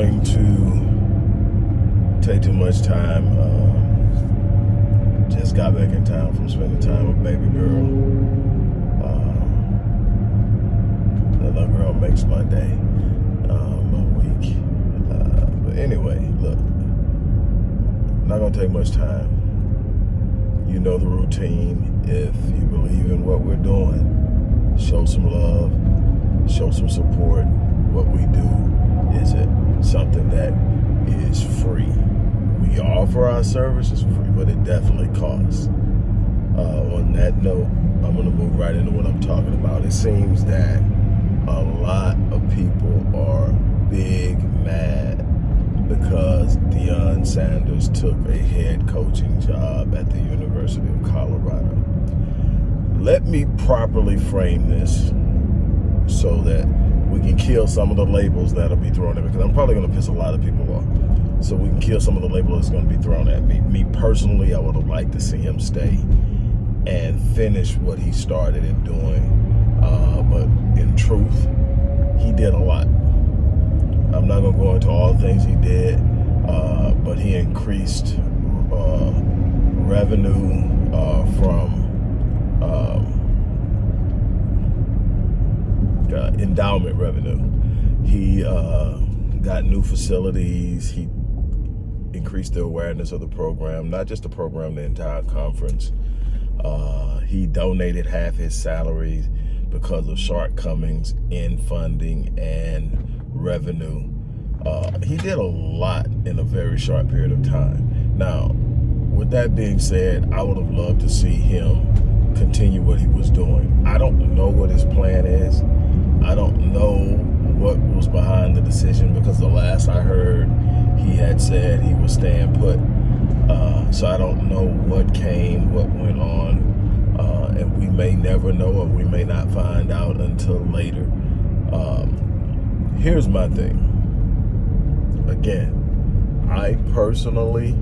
going to take too much time. Uh, just got back in town from spending time with baby girl. Uh, that little girl makes my day, uh, week. Uh, but anyway, look, not gonna take much time. You know the routine. If you believe in what we're doing, show some love, show some support. What we do is it something that is free. We offer our services free, but it definitely costs. Uh, on that note, I'm going to move right into what I'm talking about. It seems that a lot of people are big mad because Deion Sanders took a head coaching job at the University of Colorado. Let me properly frame this so that we can kill some of the labels that'll be thrown at me because I'm probably going to piss a lot of people off. So we can kill some of the labels that's going to be thrown at me. Me personally, I would have liked to see him stay and finish what he started in doing. Uh, but in truth, he did a lot. I'm not going to go into all the things he did, uh, but he increased uh, revenue uh, from um, uh, endowment revenue. He uh, got new facilities. He increased the awareness of the program, not just the program, the entire conference. Uh, he donated half his salary because of shortcomings in funding and revenue. Uh, he did a lot in a very short period of time. Now, with that being said, I would have loved to see him continue what he was doing. I don't know what his plan is. I don't know what was behind the decision because the last I heard, he had said he was staying put. Uh, so I don't know what came, what went on, uh, and we may never know or we may not find out until later. Um, here's my thing. Again, I personally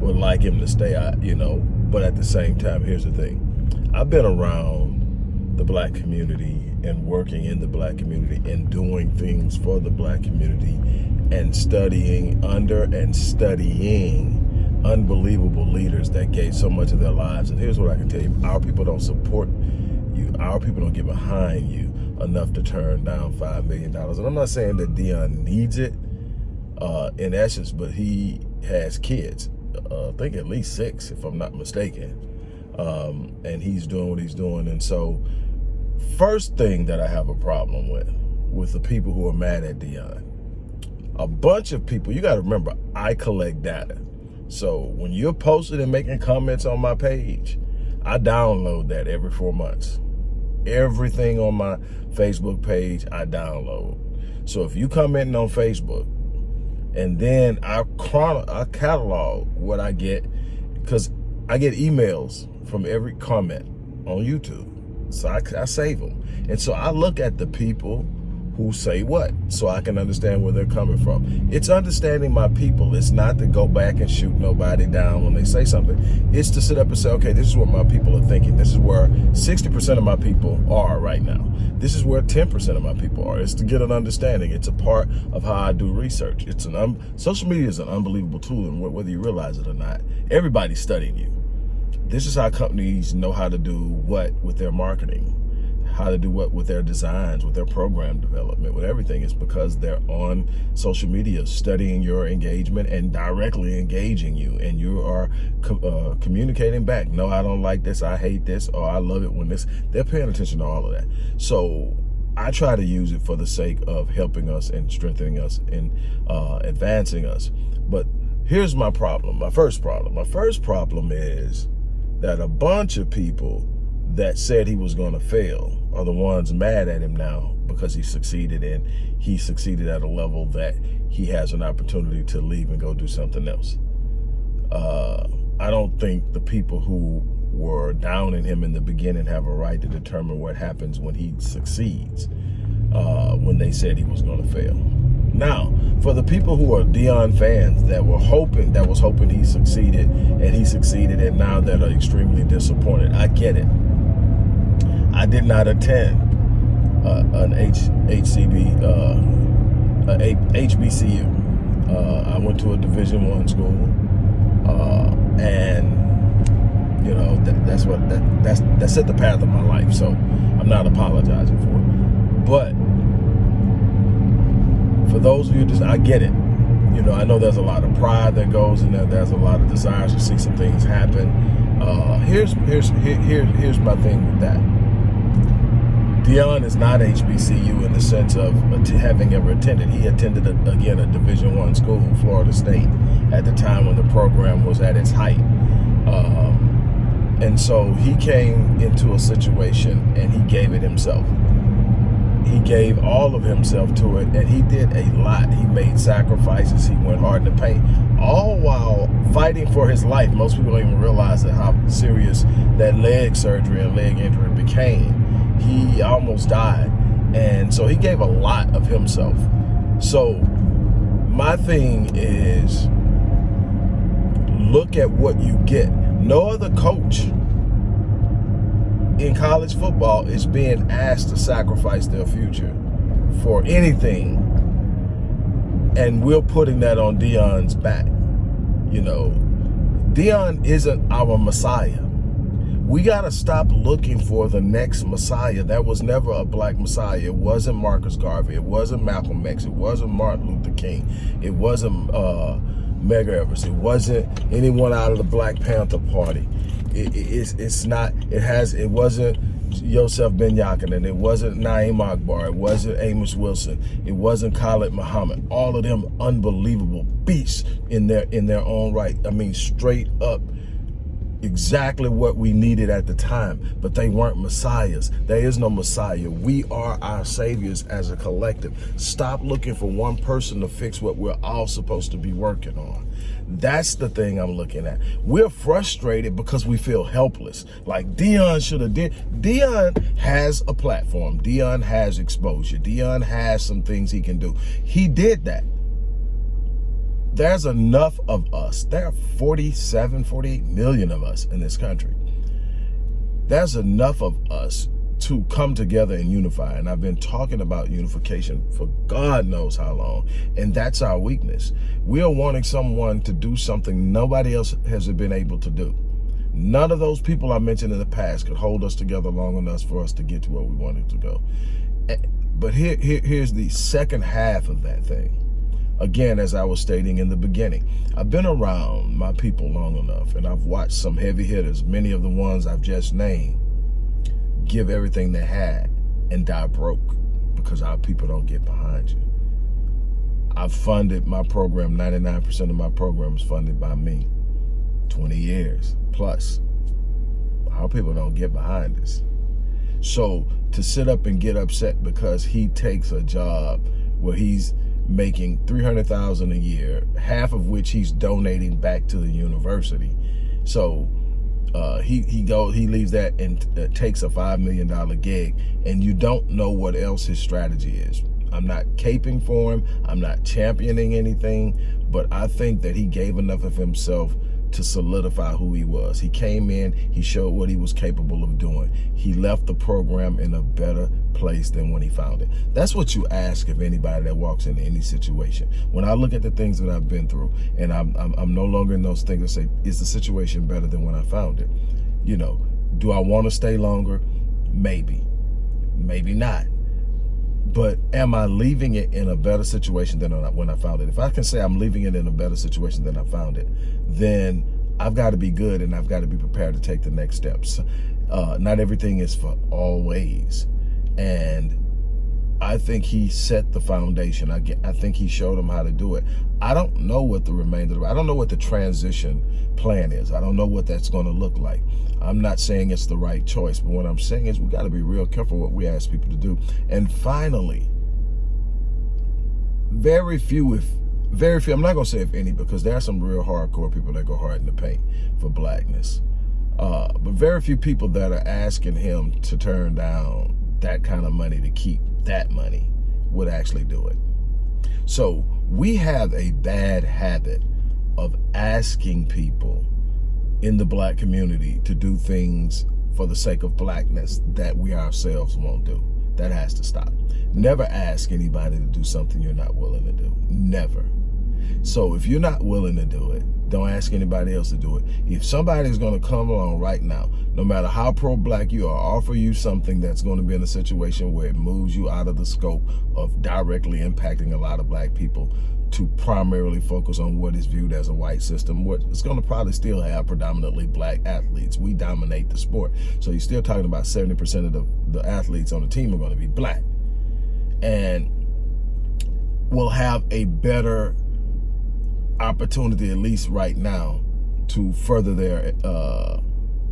would like him to stay out, you know, but at the same time, here's the thing. I've been around the black community and working in the black community and doing things for the black community and studying under and studying unbelievable leaders that gave so much of their lives. And here's what I can tell you. Our people don't support you. Our people don't get behind you enough to turn down $5 million. And I'm not saying that Deion needs it uh, in essence, but he has kids. Uh, I think at least six, if I'm not mistaken. Um, and he's doing what he's doing. And so First thing that I have a problem with, with the people who are mad at Deion, a bunch of people, you got to remember, I collect data. So when you're posting and making comments on my page, I download that every four months. Everything on my Facebook page, I download. So if you commenting on Facebook, and then I chrono, I catalog what I get, because I get emails from every comment on YouTube. So I, I save them. And so I look at the people who say what so I can understand where they're coming from. It's understanding my people. It's not to go back and shoot nobody down when they say something. It's to sit up and say, okay, this is what my people are thinking. This is where 60% of my people are right now. This is where 10% of my people are. It's to get an understanding. It's a part of how I do research. It's an Social media is an unbelievable tool and whether you realize it or not, everybody's studying you this is how companies know how to do what with their marketing, how to do what with their designs, with their program development, with everything. It's because they're on social media studying your engagement and directly engaging you. And you are co uh, communicating back. No, I don't like this. I hate this. Or I love it when this. They're paying attention to all of that. So I try to use it for the sake of helping us and strengthening us and uh, advancing us. But here's my problem. My first problem. My first problem is that a bunch of people that said he was going to fail are the ones mad at him now because he succeeded and he succeeded at a level that he has an opportunity to leave and go do something else. Uh, I don't think the people who were down in him in the beginning have a right to determine what happens when he succeeds uh, when they said he was going to fail. Now, for the people who are Deion fans that were hoping, that was hoping he succeeded, and he succeeded, and now that are extremely disappointed, I get it. I did not attend uh, an H, HCB uh, a HBCU. Uh, I went to a Division One school, uh, and you know that, that's what that, that's that set the path of my life. So I'm not apologizing for it. But for those of you, just I get it. You know, I know there's a lot of pride that goes in there. There's a lot of desires to see some things happen. Uh, here's here's here, here here's my thing with that. Deion is not HBCU in the sense of having ever attended. He attended, a, again, a Division One school, Florida State, at the time when the program was at its height. Um, and so he came into a situation and he gave it himself. He gave all of himself to it and he did a lot. He made sacrifices. He went hard in the paint, all while fighting for his life. Most people don't even realize that how serious that leg surgery and leg injury became he almost died. And so he gave a lot of himself. So my thing is look at what you get. No other coach in college football is being asked to sacrifice their future for anything. And we're putting that on Deion's back. You know, Deion isn't our Messiah we got to stop looking for the next Messiah. That was never a black Messiah. It wasn't Marcus Garvey. It wasn't Malcolm X. It wasn't Martin Luther King. It wasn't uh, Medgar Evers. It wasn't anyone out of the Black Panther Party. It, it, it's, it's not, it has, it wasn't Yosef Ben Jochannan. It wasn't Na'im Akbar. It wasn't Amos Wilson. It wasn't Khalid Muhammad. All of them unbelievable beasts in their in their own right. I mean, straight up exactly what we needed at the time, but they weren't messiahs. There is no messiah. We are our saviors as a collective. Stop looking for one person to fix what we're all supposed to be working on. That's the thing I'm looking at. We're frustrated because we feel helpless. Like Deion should have did. Deion has a platform. Deion has exposure. Deion has some things he can do. He did that there's enough of us. There are 47, 48 million of us in this country. There's enough of us to come together and unify. And I've been talking about unification for God knows how long. And that's our weakness. We are wanting someone to do something nobody else has been able to do. None of those people I mentioned in the past could hold us together long enough for us to get to where we wanted to go. Eh, but here, here here's the second half of that thing Again, as I was stating in the beginning, I've been around my people long enough and I've watched some heavy hitters, many of the ones I've just named, give everything they had and die broke because our people don't get behind you. I've funded my program, 99% of my program is funded by me. 20 years plus. Our people don't get behind us. So to sit up and get upset because he takes a job where he's making 300,000 a year, half of which he's donating back to the university. So uh, he he goes he leaves that and uh, takes a five million dollar gig, and you don't know what else his strategy is. I'm not caping for him. I'm not championing anything, but I think that he gave enough of himself to solidify who he was. He came in, he showed what he was capable of doing. He left the program in a better place than when he found it. That's what you ask of anybody that walks into any situation. When I look at the things that I've been through, and I'm, I'm, I'm no longer in those things that say, is the situation better than when I found it? You know, do I want to stay longer? Maybe, maybe not but am I leaving it in a better situation than when I found it? If I can say I'm leaving it in a better situation than I found it, then I've got to be good and I've got to be prepared to take the next steps. Uh, not everything is for always. And I think he set the foundation. I, get, I think he showed them how to do it. I don't know what the remainder, I don't know what the transition plan is. I don't know what that's going to look like. I'm not saying it's the right choice, but what I'm saying is we got to be real careful what we ask people to do. And finally, very few, if very few, I'm not going to say if any, because there are some real hardcore people that go hard in the paint for blackness. Uh, but very few people that are asking him to turn down that kind of money to keep that money would actually do it. So we have a bad habit of asking people in the black community to do things for the sake of blackness that we ourselves won't do. That has to stop. Never ask anybody to do something you're not willing to do. Never. So if you're not willing to do it, don't ask anybody else to do it. If somebody's going to come along right now, no matter how pro-black you are, offer you something that's going to be in a situation where it moves you out of the scope of directly impacting a lot of black people to primarily focus on what is viewed as a white system, what it's going to probably still have predominantly black athletes. We dominate the sport. So you're still talking about 70% of the, the athletes on the team are going to be black. And we'll have a better opportunity, at least right now, to further their uh,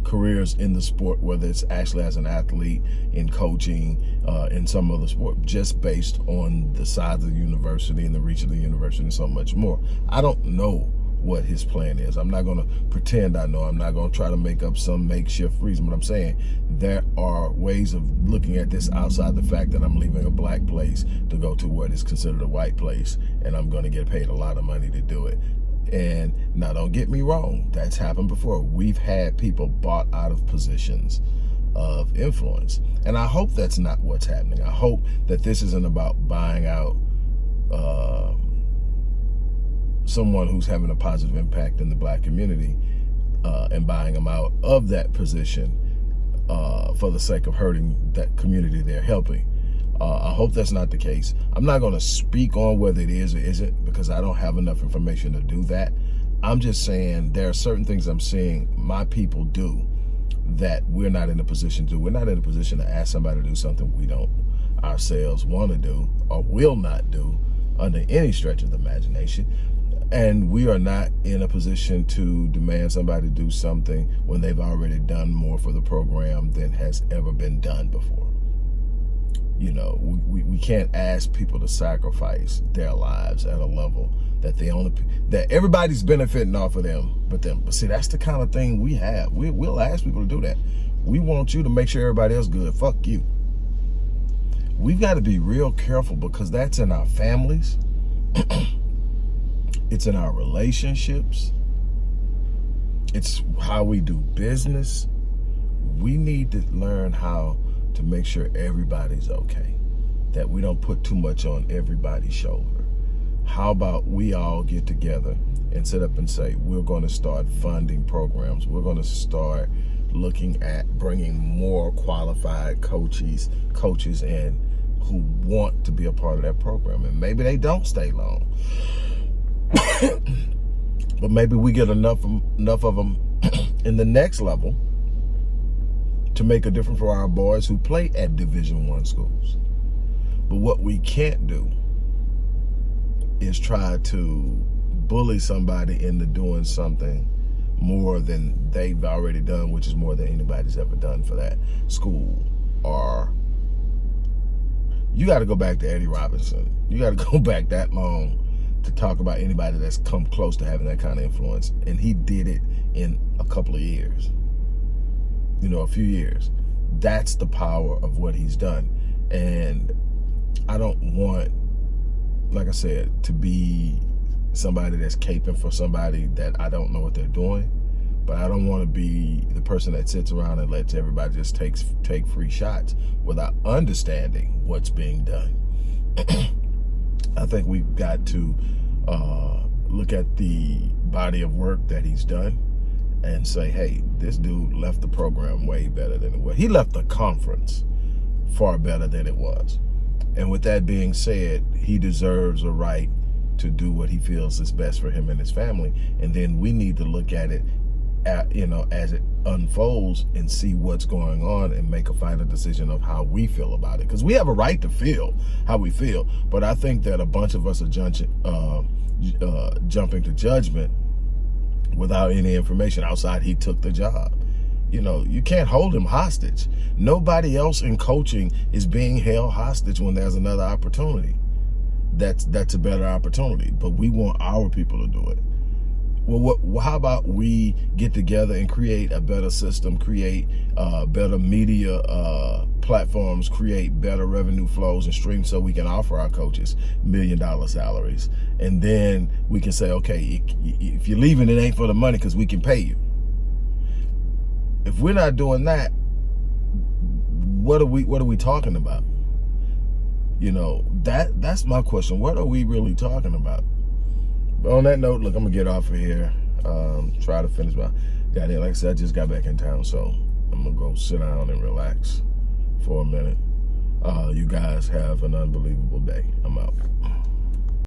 careers in the sport, whether it's actually as an athlete, in coaching, uh, in some other sport, just based on the size of the university and the reach of the university and so much more. I don't know what his plan is. I'm not going to pretend I know. I'm not going to try to make up some makeshift reason. But I'm saying there are ways of looking at this outside the fact that I'm leaving a black place to go to what is considered a white place, and I'm going to get paid a lot of money to do it. And now don't get me wrong, that's happened before. We've had people bought out of positions of influence. And I hope that's not what's happening. I hope that this isn't about buying out uh, someone who's having a positive impact in the black community uh, and buying them out of that position uh, for the sake of hurting that community they're helping. Uh, I hope that's not the case. I'm not going to speak on whether it is or isn't because I don't have enough information to do that. I'm just saying there are certain things I'm seeing my people do that we're not in a position to. We're not in a position to ask somebody to do something we don't ourselves want to do or will not do under any stretch of the imagination. And we are not in a position to demand somebody to do something when they've already done more for the program than has ever been done before. You know, we, we can't ask people to sacrifice their lives at a level that they only that everybody's benefiting off of them but them. But see, that's the kind of thing we have. We, we'll ask people to do that. We want you to make sure everybody else good. Fuck you. We've got to be real careful because that's in our families. it's in our relationships. It's how we do business. We need to learn how to make sure everybody's okay, that we don't put too much on everybody's shoulder. How about we all get together and sit up and say, we're going to start funding programs. We're going to start looking at bringing more qualified coaches, coaches in who want to be a part of that program. And maybe they don't stay long. but maybe we get enough, enough of them in the next level to make a difference for our boys who play at Division One schools. But what we can't do is try to bully somebody into doing something more than they've already done, which is more than anybody's ever done for that school. Or you got to go back to Eddie Robinson. You got to go back that long to talk about anybody that's come close to having that kind of influence. And he did it in a couple of years you know, a few years. That's the power of what he's done. And I don't want, like I said, to be somebody that's caping for somebody that I don't know what they're doing. But I don't want to be the person that sits around and lets everybody just takes take free shots without understanding what's being done. I think we've got to uh, look at the body of work that he's done and say, hey, this dude left the program way better than it was. He left the conference far better than it was. And with that being said, he deserves a right to do what he feels is best for him and his family. And then we need to look at it, at, you know, as it unfolds and see what's going on and make a final decision of how we feel about it. Because we have a right to feel how we feel. But I think that a bunch of us are jumping, uh, uh, jumping to judgment without any information outside he took the job. You know, you can't hold him hostage. Nobody else in coaching is being held hostage when there's another opportunity. That's that's a better opportunity, but we want our people to do it well, what, how about we get together and create a better system, create uh, better media uh, platforms, create better revenue flows and streams so we can offer our coaches million dollar salaries. And then we can say, okay, if you're leaving, it ain't for the money because we can pay you. If we're not doing that, what are we what are we talking about? You know, that that's my question. What are we really talking about? But on that note, look, I'm gonna get off of here. Um, try to finish my got here. Like I said, I just got back in town, so I'm gonna go sit down and relax for a minute. Uh, you guys have an unbelievable day. I'm out.